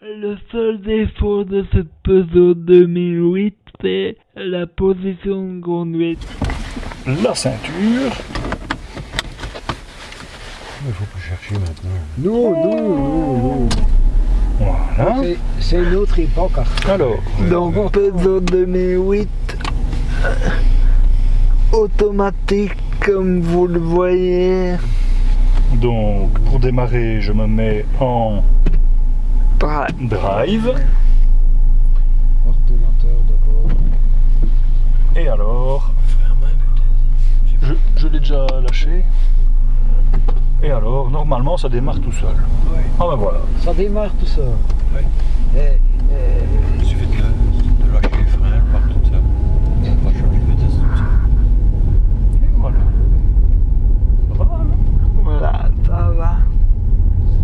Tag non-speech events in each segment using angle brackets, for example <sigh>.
Le seul défaut de cette Peugeot 2008, c'est la position de conduite. La ceinture. Il faut pas chercher maintenant. Non, non, non, non. Voilà. C'est- une autre époque. Arthur. Alors, Donc Peugeot 2008, euh, automatique comme vous le voyez. donc pour démarrer, je me mets en Drive. Ordinateur d'abord. Et alors, je, je l'ai déjà lâché. Et alors, normalement, ça démarre tout seul. Ouais. Ah ben voilà. Ça démarre tout ça. Ouais. Et, et, Il suffit de, de lâcher les freins, elle part toute seule. On va pas changer de vitesse toute seule. Et voilà. Ça va, hein Voilà, ça va.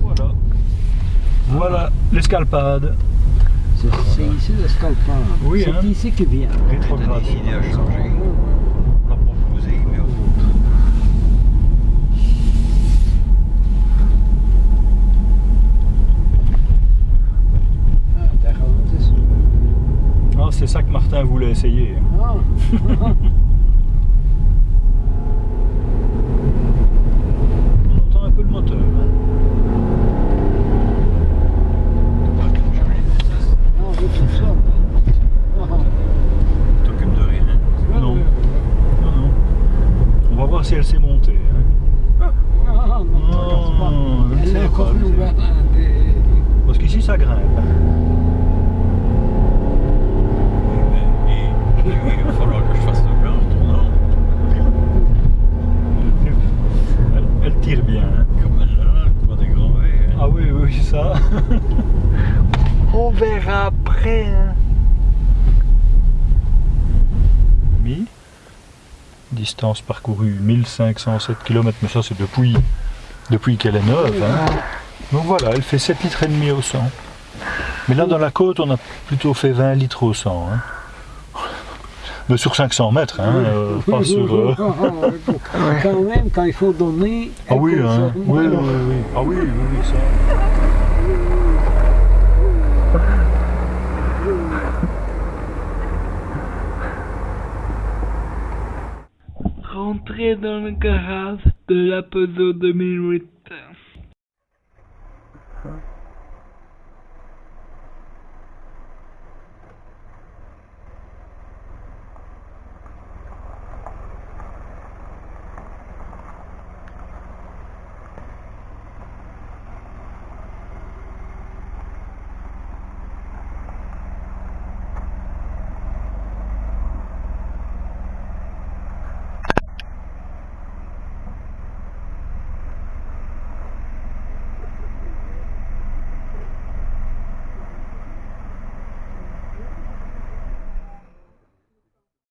Voilà. Voilà l'escalpade. c'est c'est ici le scalpin. Oui, C'est hein. ici qu'il vient. A Rétrograde. décidé à changer. On l'a proposé, mais au fond. Ah. Ah, c'est ça que Martin voulait essayer. Ah. <laughs> On entend un peu le moteur. hein. On va pas changer de vitesse. Non, je trouve ça. Ah, T'occupes de rien. ah. Non. Non, non. On va voir si elle s'est montée. hein. Ah, non, Elle est hein, des- Parce qu'ici, ça grimpe. Et, et il va falloir que je fasse le plein en retournant. Elle, elle tire bien. hein. Comme quoi, des grands V. hein. Ah oui, oui, ça. <laughs> On verra après. hein. Mi? Distance parcourue 1507 km, mais ça c'est depuis, depuis qu'elle est neuve. hein. Donc voilà, elle fait 7 litres et demi au 100. Mais là dans la côte, on a plutôt fait 20 litres au 100. hein. Mais sur 500 mètres, hein, euh, pas sur... euh, Quand même, quand il faut donner. Ah oui, hein. oui, oui, oui, oui. Ah oui, oui, oui, ça. rentré dans le garage de la 2008.